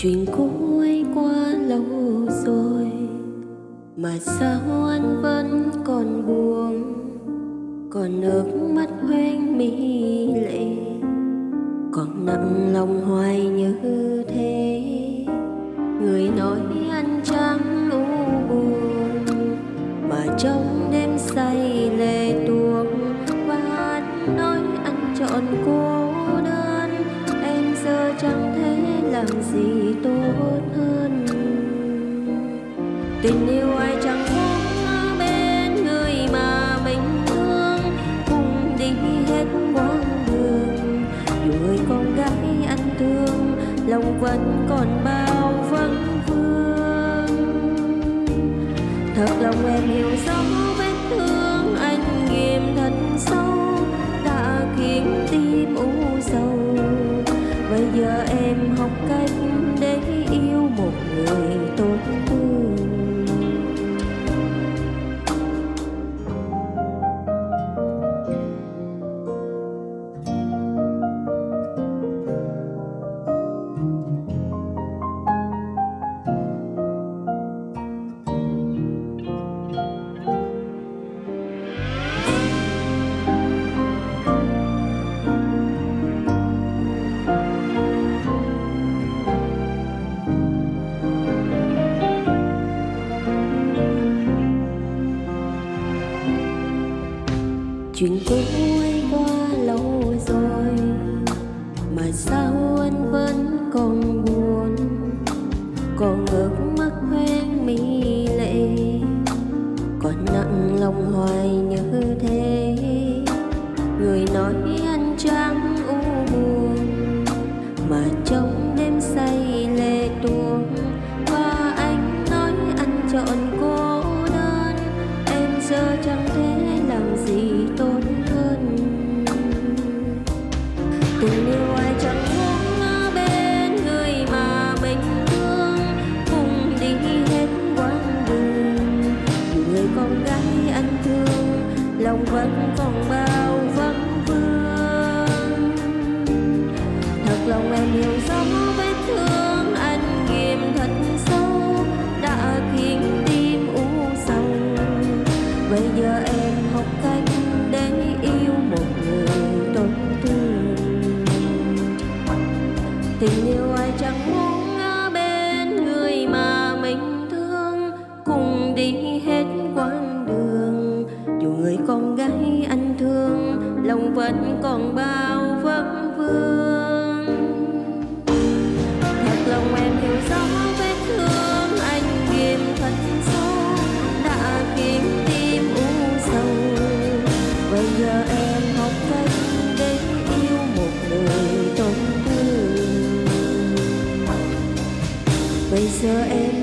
chuyện cũ ấy qua lâu rồi mà sao anh vẫn còn buồn? Còn nước mắt hoen mi lệ còn nặng lòng hoài như thế. Người nói anh chẳng u buồn mà trong đêm say lệ tuồng, và anh nói anh chọn cô thể gì tốt hơn. Tình yêu ai chẳng muốn bên người mà mình thương cùng đi hết quãng đường. Dù người con gái anh thương, lòng vẫn còn bao vấn vương. Thật lòng em hiểu rõ vết thương anh nghiêm thật sâu, đã khiến tim u sầu. Bây giờ em chuyện cũ ấy qua lâu rồi, mà sao anh vẫn còn buồn? Còn ngước mắt hoen mi lệ còn nặng lòng hoài như thế. Người nói anh chẳng u buồn, mà trong đêm say lệ tuôn và anh nói anh chọn cô đơn. Em giờ chẳng thể gì tốt hơn. Tình yêu ai chẳng muốn ở bên người mà mình thương cùng đi hết quãng đường. Người con gái anh thương, lòng vẫn còn bao vấn vương. Thật lòng em yêu tình yêu ai chẳng muốn ở bên người mà mình thương. Cùng đi hết quãng đường, dù người con gái anh thương, lòng vẫn còn bao vấn vương bây giờ em